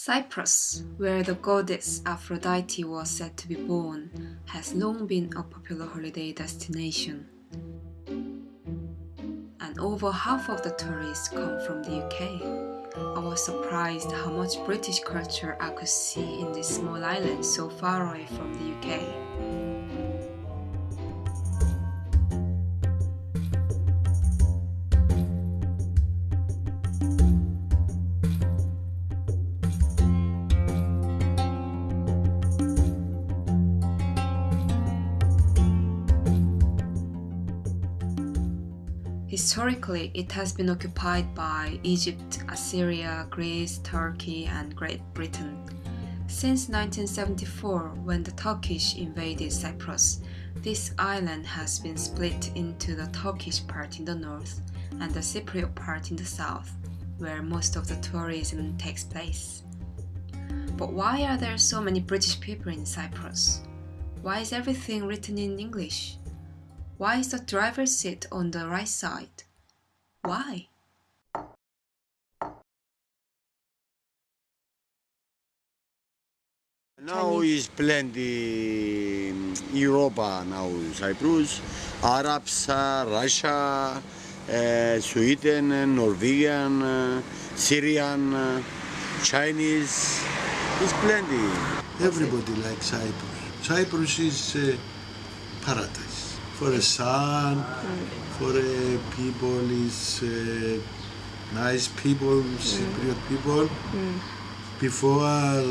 Cyprus, where the goddess Aphrodite was said to be born, has long been a popular holiday destination. And over half of the tourists come from the UK. I was surprised how much British culture I could see in this small island so far away from the UK. Historically, it has been occupied by Egypt, Assyria, Greece, Turkey, and Great Britain. Since 1974, when the Turkish invaded Cyprus, this island has been split into the Turkish part in the north and the Cypriot part in the south, where most of the tourism takes place. But why are there so many British people in Cyprus? Why is everything written in English? Why is the driver's seat on the right side? Why? Now is plenty Europa now, Cyprus, Arabs, uh, Russia, uh, Sweden, uh, Norwegian, uh, Syrian, uh, Chinese, is plenty. Everybody likes Cyprus. Cyprus is uh, paradise for a sun, for a people is uh, nice people, Cypriot people. Before uh,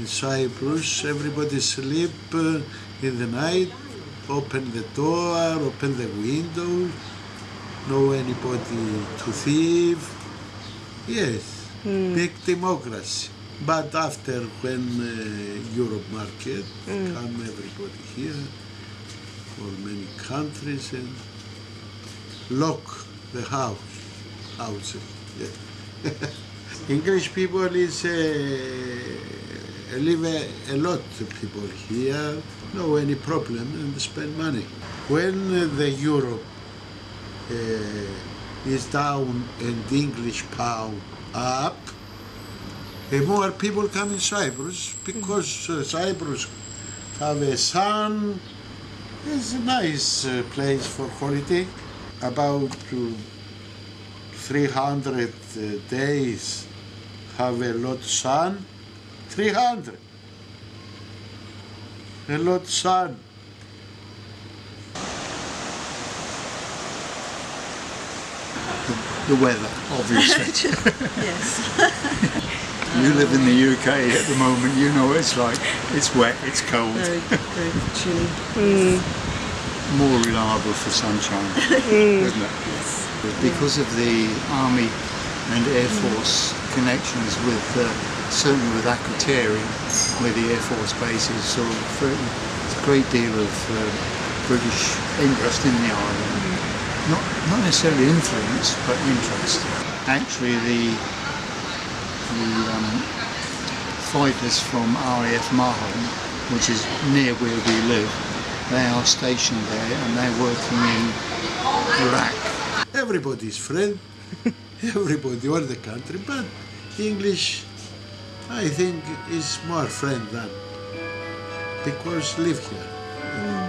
in Cyprus, everybody sleep uh, in the night, open the door, open the window, no anybody to thief. Yes, big democracy. But after when uh, Europe market come everybody here for many countries and lock the house, houses. Yeah. English people is uh, live a, a lot of people here, no any problem and spend money. When uh, the Europe uh, is down and English pound up, uh, more people come in Cyprus because uh, Cyprus have a sun. It's a nice uh, place for holiday. About uh, 300 uh, days have a lot of sun. 300. A lot sun. the weather, obviously. Yes. you live in the UK at the moment, you know it's like. It's wet, it's cold, Very, very chilly. more reliable for sunshine, isn't it? Yes. Because of the Army and Air Force connections with, uh, certainly with Akrotiri, where the Air Force base is, so there's a great deal of uh, British interest in the island. Not, not necessarily influence, but interest. Actually, the the um, fighters from RAF Marham, which is near where we live, they are stationed there and they're working in Iraq. Everybody's friend. Everybody, all the country, but English, I think, is more friend than because live here.